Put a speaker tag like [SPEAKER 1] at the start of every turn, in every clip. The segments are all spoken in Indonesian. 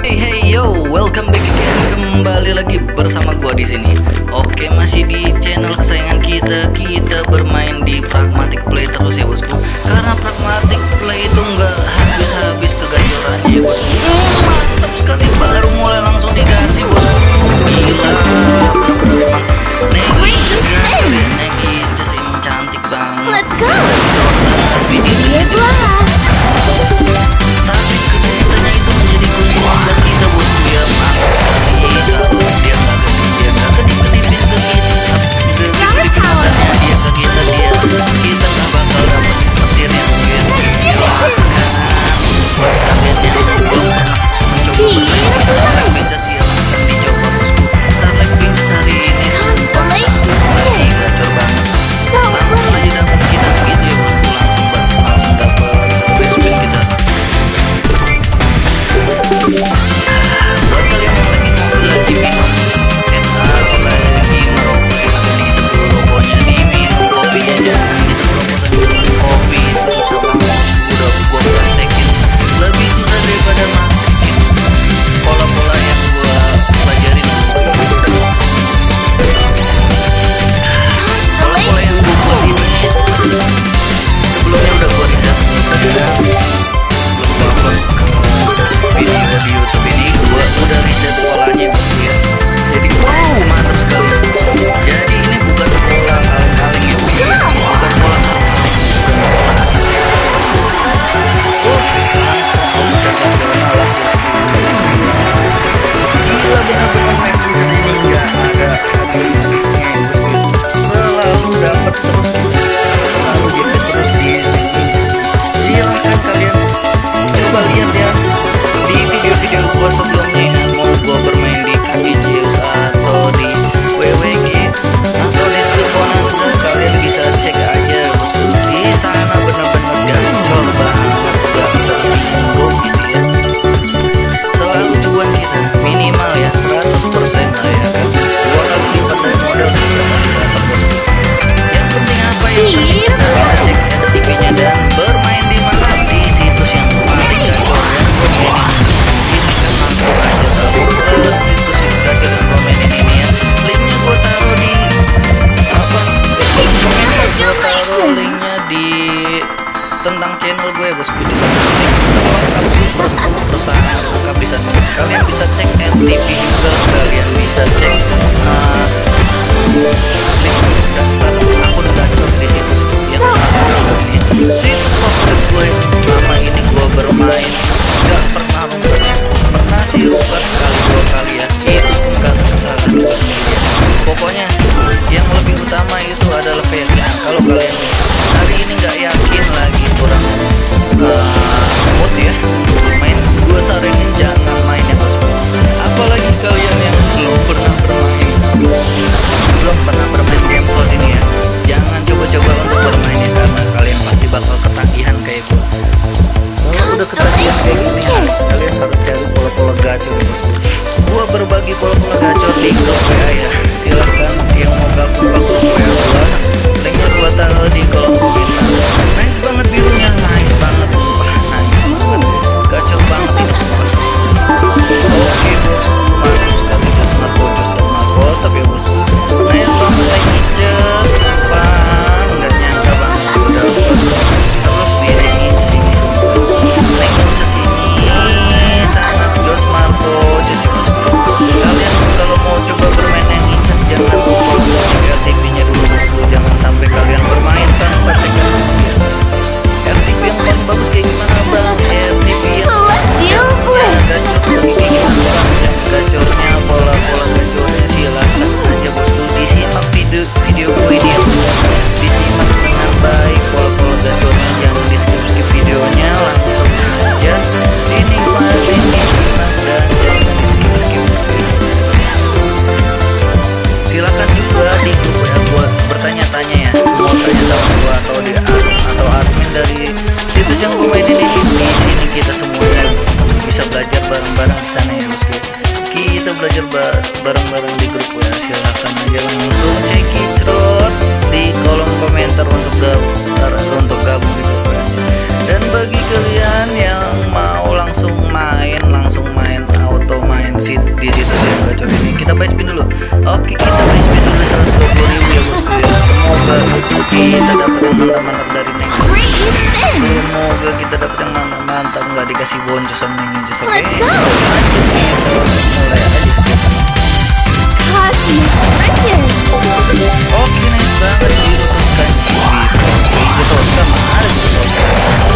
[SPEAKER 1] Hey hey yo, welcome back again kembali lagi bersama gua di sini. Oke, masih di channel kesayangan kita, kita bermain di Pragmatic Play terus ya bosku. Karena Pragmatic Play itu enggak habis-habis keganjoran ya bosku. Mantap sekali baru mulai huevos bisa melawan musuh bersama-bersama kalian bisa cek ntt. juga kalian bisa cek lagi kalau pernah gacor di grup WA ya. Silahkan yang mau gabung ke grup ya, linknya gua taruh di kolom gue silahkan aja langsung. Cekidot di kolom komentar untuk daftar atau untuk gabung di grup ya. dan bagi kalian yang mau langsung main langsung main auto main sit di situs yang gacor ini kita buy spin dulu. Oke kita buy spin dulu 120 ribu ya bosku ya semoga kita dapat yang mantap-mantap dari Neng. Semoga kita dapat yang mantap-mantap nggak dikasih boncos sama Neng oke okay? lanjut kita
[SPEAKER 2] mulai aja
[SPEAKER 1] sekarang Oke Riches. Nice banget dirutuskan. Dirutuskan, harus dirutuskan.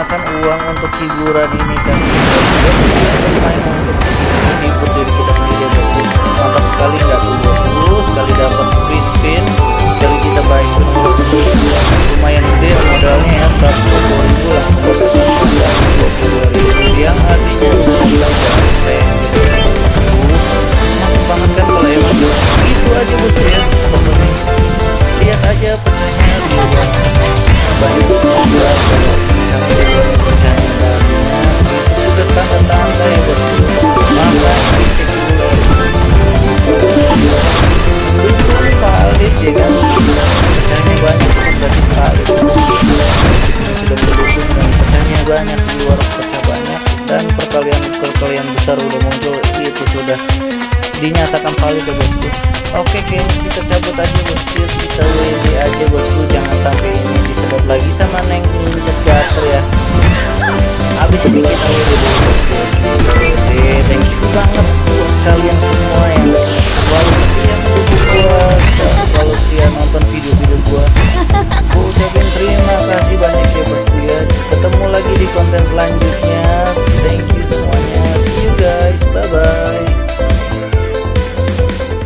[SPEAKER 1] menggunakan uang untuk hiburan ini kan? Main untuk besar udah muncul itu sudah dinyatakan valid ya bosku. Oke oke, kita cabut aja bosku kita WD aja bosku. Jangan sampai ini disebut lagi sama neng ninjas gater ya. Habis ini kita WD bosku